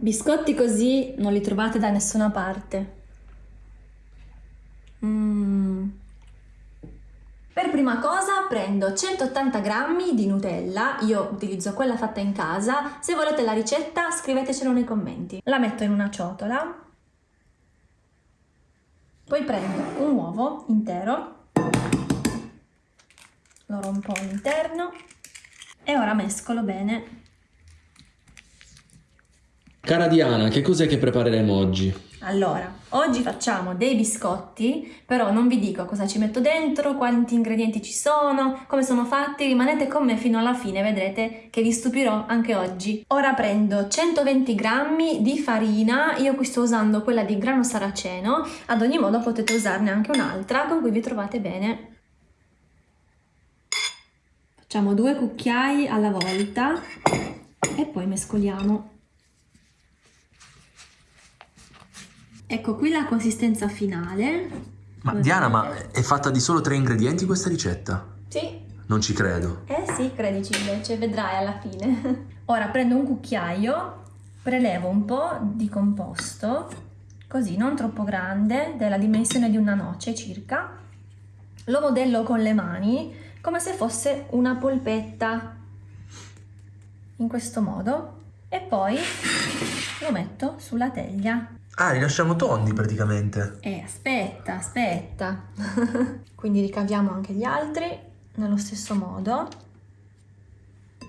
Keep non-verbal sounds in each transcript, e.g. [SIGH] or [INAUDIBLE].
biscotti così non li trovate da nessuna parte. Mm. Per prima cosa prendo 180 g di Nutella, io utilizzo quella fatta in casa, se volete la ricetta scrivetecelo nei commenti. La metto in una ciotola, poi prendo un uovo intero, lo rompo all'interno e ora mescolo bene. Cara Diana, che cos'è che prepareremo oggi? Allora, oggi facciamo dei biscotti, però non vi dico cosa ci metto dentro, quanti ingredienti ci sono, come sono fatti, rimanete con me fino alla fine, vedrete che vi stupirò anche oggi. Ora prendo 120 grammi di farina, io qui sto usando quella di grano saraceno, ad ogni modo potete usarne anche un'altra con cui vi trovate bene. Facciamo due cucchiai alla volta e poi mescoliamo. Ecco qui la consistenza finale. Ma Diana, ma è fatta di solo tre ingredienti questa ricetta? Sì. Non ci credo. Eh sì, credici invece, vedrai alla fine. [LAUGHS] Ora prendo un cucchiaio, prelevo un po' di composto, così non troppo grande, della dimensione di una noce circa, lo modello con le mani come se fosse una polpetta, in questo modo, e poi lo metto sulla teglia. Ah, li lasciamo tondi praticamente. Eh, aspetta, aspetta. [LAUGHS] Quindi ricaviamo anche gli altri nello stesso modo.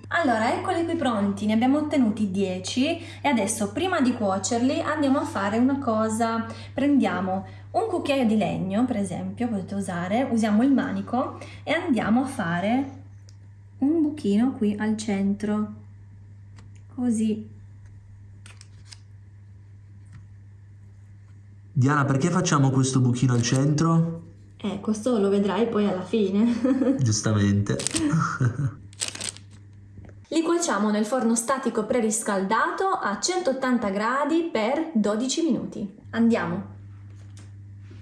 Allora, eccoli qui pronti, ne abbiamo ottenuti 10 e adesso prima di cuocerli andiamo a fare una cosa. Prendiamo un cucchiaio di legno, per esempio, potete usare, usiamo il manico e andiamo a fare un buchino qui al centro, così Diana, perché facciamo questo buchino al centro? Eh, questo lo vedrai poi alla fine. [LAUGHS] Giustamente. Li cuociamo nel forno statico preriscaldato a 180 gradi per 12 minuti. Andiamo!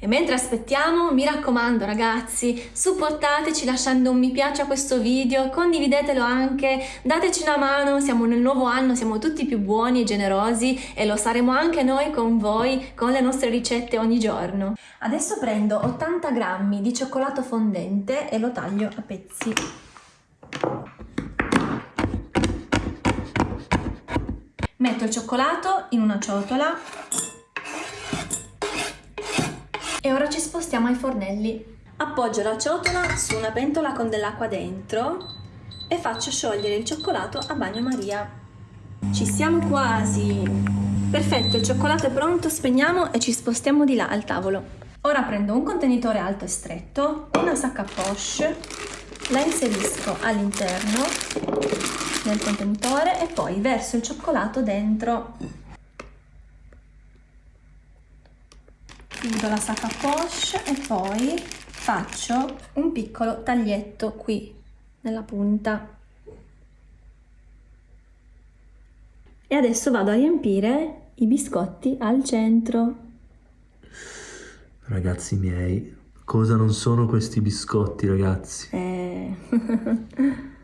E mentre aspettiamo, mi raccomando ragazzi, supportateci lasciando un mi piace a questo video, condividetelo anche, dateci una mano, siamo nel nuovo anno, siamo tutti più buoni e generosi e lo saremo anche noi con voi, con le nostre ricette ogni giorno. Adesso prendo 80 grammi di cioccolato fondente e lo taglio a pezzi. Metto il cioccolato in una ciotola e ora ci spostiamo ai fornelli. Appoggio la ciotola su una pentola con dell'acqua dentro e faccio sciogliere il cioccolato a bagnomaria. Ci siamo quasi! Perfetto, il cioccolato è pronto, spegniamo e ci spostiamo di là al tavolo. Ora prendo un contenitore alto e stretto, una sacca poche, la inserisco all'interno del contenitore e poi verso il cioccolato dentro chiudo la sacca poche e poi faccio un piccolo taglietto qui nella punta. E adesso vado a riempire i biscotti al centro. Ragazzi miei cosa non sono questi biscotti ragazzi? Eh... [LAUGHS]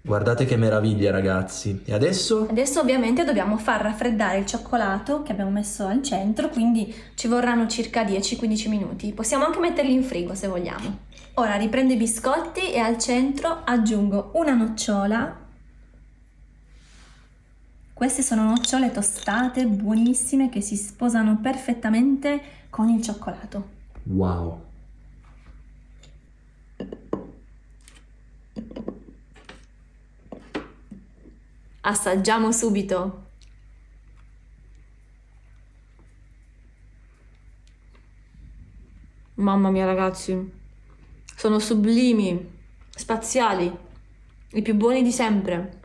Guardate che meraviglia ragazzi. E adesso? Adesso ovviamente dobbiamo far raffreddare il cioccolato che abbiamo messo al centro, quindi ci vorranno circa 10-15 minuti. Possiamo anche metterli in frigo se vogliamo. Ora riprendo i biscotti e al centro aggiungo una nocciola. Queste sono nocciole tostate, buonissime, che si sposano perfettamente con il cioccolato. Wow! Assaggiamo subito! Mamma mia ragazzi, sono sublimi, spaziali, i più buoni di sempre.